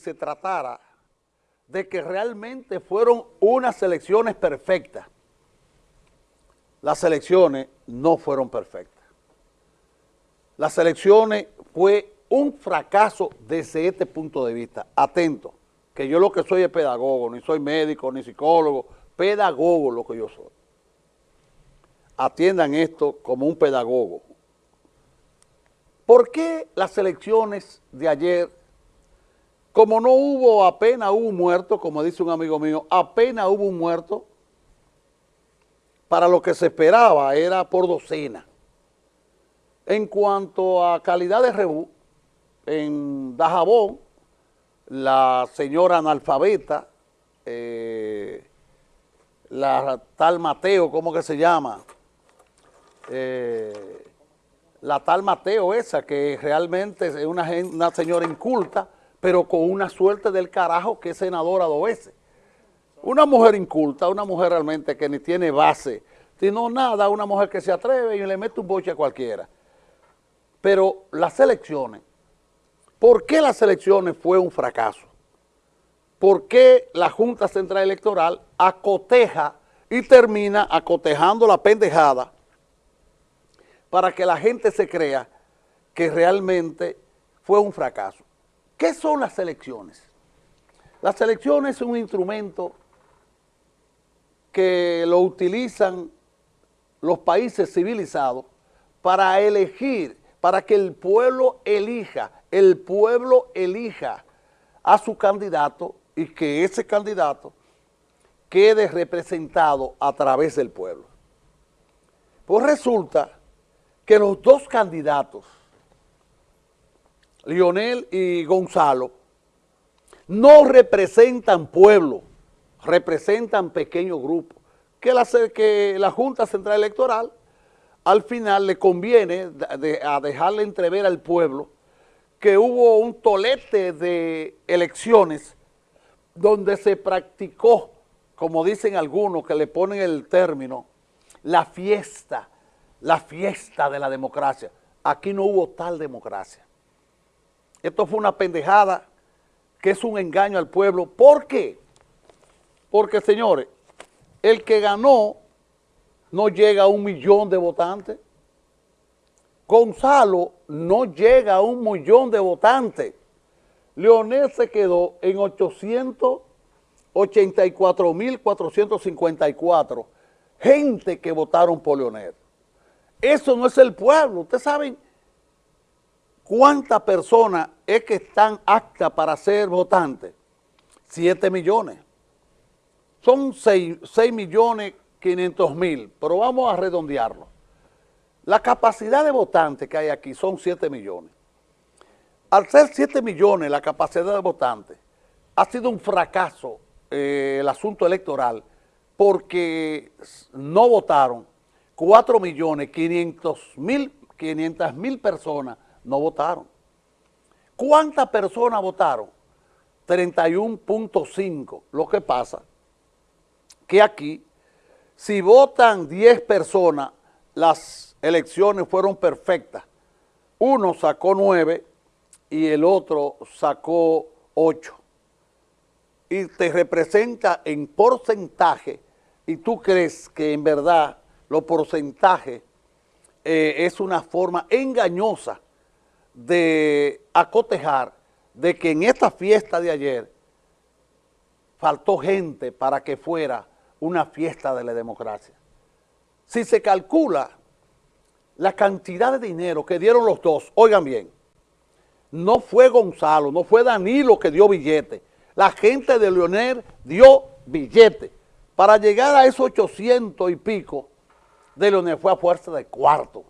se tratara de que realmente fueron unas elecciones perfectas. Las elecciones no fueron perfectas. Las elecciones fue un fracaso desde este punto de vista. Atento, que yo lo que soy es pedagogo, ni soy médico, ni psicólogo, pedagogo lo que yo soy. Atiendan esto como un pedagogo. ¿Por qué las elecciones de ayer como no hubo, apenas hubo un muerto, como dice un amigo mío, apenas hubo un muerto, para lo que se esperaba era por docena. En cuanto a calidad de rebú, en Dajabón, la señora analfabeta, eh, la tal Mateo, ¿cómo que se llama? Eh, la tal Mateo esa, que realmente es una, una señora inculta, pero con una suerte del carajo que es senadora dos veces. Una mujer inculta, una mujer realmente que ni tiene base, sino nada, una mujer que se atreve y le mete un boche a cualquiera. Pero las elecciones, ¿por qué las elecciones fue un fracaso? ¿Por qué la Junta Central Electoral acoteja y termina acotejando la pendejada para que la gente se crea que realmente fue un fracaso? ¿Qué son las elecciones? Las elecciones son un instrumento que lo utilizan los países civilizados para elegir, para que el pueblo elija, el pueblo elija a su candidato y que ese candidato quede representado a través del pueblo. Pues resulta que los dos candidatos Lionel y Gonzalo, no representan pueblo, representan pequeños grupos, que la, que la Junta Central Electoral al final le conviene a dejarle entrever al pueblo que hubo un tolete de elecciones donde se practicó, como dicen algunos que le ponen el término, la fiesta, la fiesta de la democracia. Aquí no hubo tal democracia. Esto fue una pendejada que es un engaño al pueblo. ¿Por qué? Porque, señores, el que ganó no llega a un millón de votantes. Gonzalo no llega a un millón de votantes. Leonel se quedó en 884.454 gente que votaron por Leonel. Eso no es el pueblo. Ustedes saben ¿Cuántas personas es que están aptas para ser votantes? Siete millones. Son seis, millones quinientos mil, pero vamos a redondearlo. La capacidad de votantes que hay aquí son siete millones. Al ser siete millones la capacidad de votantes, ha sido un fracaso eh, el asunto electoral porque no votaron cuatro millones quinientos mil, quinientas mil personas no votaron. ¿Cuántas personas votaron? 31.5. Lo que pasa que aquí, si votan 10 personas, las elecciones fueron perfectas. Uno sacó 9 y el otro sacó 8. Y te representa en porcentaje y tú crees que en verdad los porcentajes eh, es una forma engañosa de acotejar de que en esta fiesta de ayer faltó gente para que fuera una fiesta de la democracia. Si se calcula la cantidad de dinero que dieron los dos, oigan bien, no fue Gonzalo, no fue Danilo que dio billete, la gente de Leonel dio billete. Para llegar a esos 800 y pico de Leonel fue a fuerza de cuarto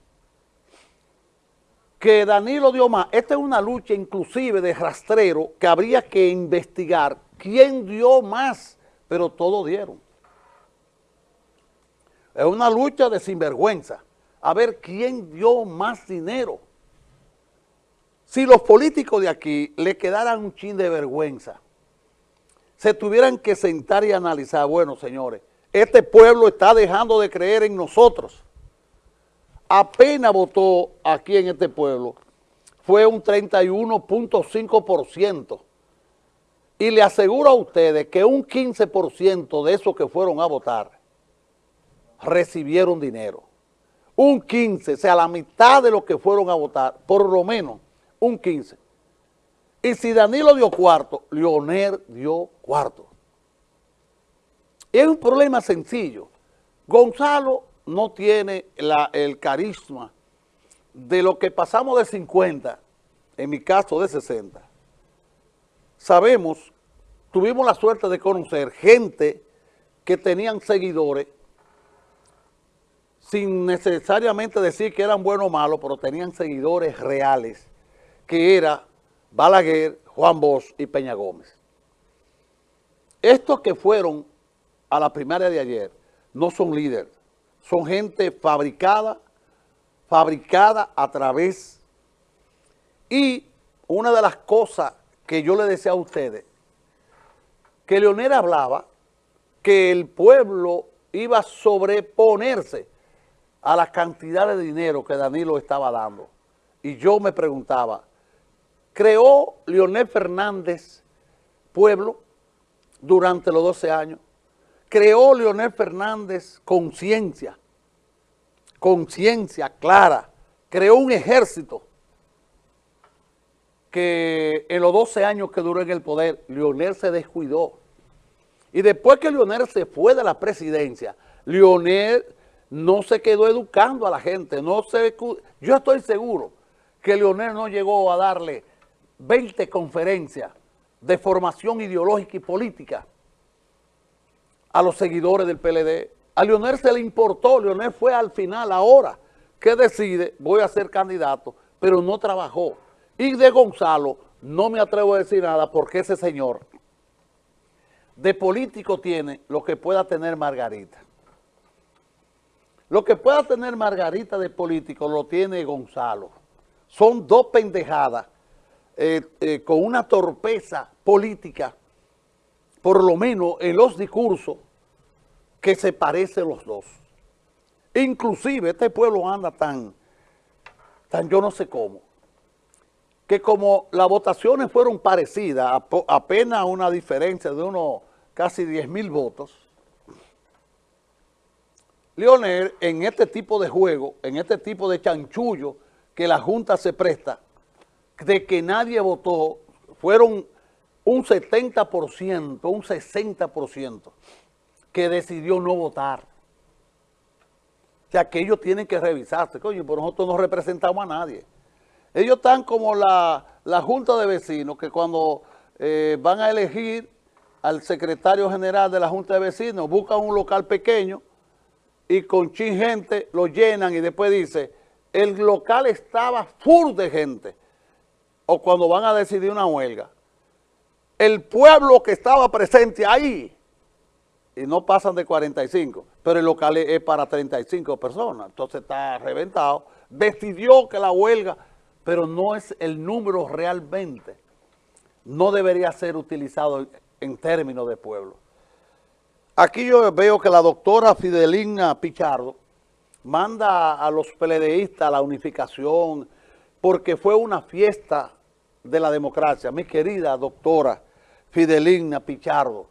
que Danilo dio más. Esta es una lucha inclusive de rastrero que habría que investigar quién dio más, pero todos dieron. Es una lucha de sinvergüenza. A ver quién dio más dinero. Si los políticos de aquí le quedaran un chin de vergüenza, se tuvieran que sentar y analizar, bueno, señores, este pueblo está dejando de creer en nosotros apenas votó aquí en este pueblo fue un 31.5%. Y le aseguro a ustedes que un 15% de esos que fueron a votar recibieron dinero. Un 15, o sea, la mitad de los que fueron a votar, por lo menos un 15. Y si Danilo dio cuarto, Leonel dio cuarto. Y es un problema sencillo. Gonzalo no tiene el carisma de lo que pasamos de 50, en mi caso de 60. Sabemos, tuvimos la suerte de conocer gente que tenían seguidores sin necesariamente decir que eran buenos o malos, pero tenían seguidores reales, que era Balaguer, Juan Bosch y Peña Gómez. Estos que fueron a la primaria de ayer no son líderes, son gente fabricada, fabricada a través. Y una de las cosas que yo le decía a ustedes, que Leonel hablaba que el pueblo iba a sobreponerse a la cantidad de dinero que Danilo estaba dando. Y yo me preguntaba, ¿creó Leonel Fernández pueblo durante los 12 años? Creó Leonel Fernández conciencia, conciencia clara, creó un ejército que en los 12 años que duró en el poder, Leonel se descuidó. Y después que Leonel se fue de la presidencia, Leonel no se quedó educando a la gente. No se, yo estoy seguro que Leonel no llegó a darle 20 conferencias de formación ideológica y política a los seguidores del PLD. A Leonel se le importó, Leonel fue al final, ahora que decide, voy a ser candidato, pero no trabajó. Y de Gonzalo no me atrevo a decir nada porque ese señor de político tiene lo que pueda tener Margarita. Lo que pueda tener Margarita de político lo tiene Gonzalo. Son dos pendejadas eh, eh, con una torpeza política por lo menos en los discursos, que se parecen los dos. Inclusive este pueblo anda tan, tan yo no sé cómo, que como las votaciones fueron parecidas, apenas una diferencia de unos casi 10 mil votos, Leonel en este tipo de juego, en este tipo de chanchullo que la Junta se presta, de que nadie votó, fueron un 70%, un 60% que decidió no votar. O sea, que ellos tienen que revisarse. Coño, pero nosotros no representamos a nadie. Ellos están como la, Junta de Vecinos, que cuando eh, van a elegir al secretario general de la Junta de Vecinos, buscan un local pequeño y con chin gente lo llenan y después dice, el local estaba full de gente. O cuando van a decidir una huelga el pueblo que estaba presente ahí, y no pasan de 45, pero el local es para 35 personas, entonces está reventado, decidió que la huelga, pero no es el número realmente, no debería ser utilizado en términos de pueblo. Aquí yo veo que la doctora Fidelina Pichardo manda a los PLDistas a la unificación porque fue una fiesta de la democracia. Mi querida doctora Fidelina Pichardo,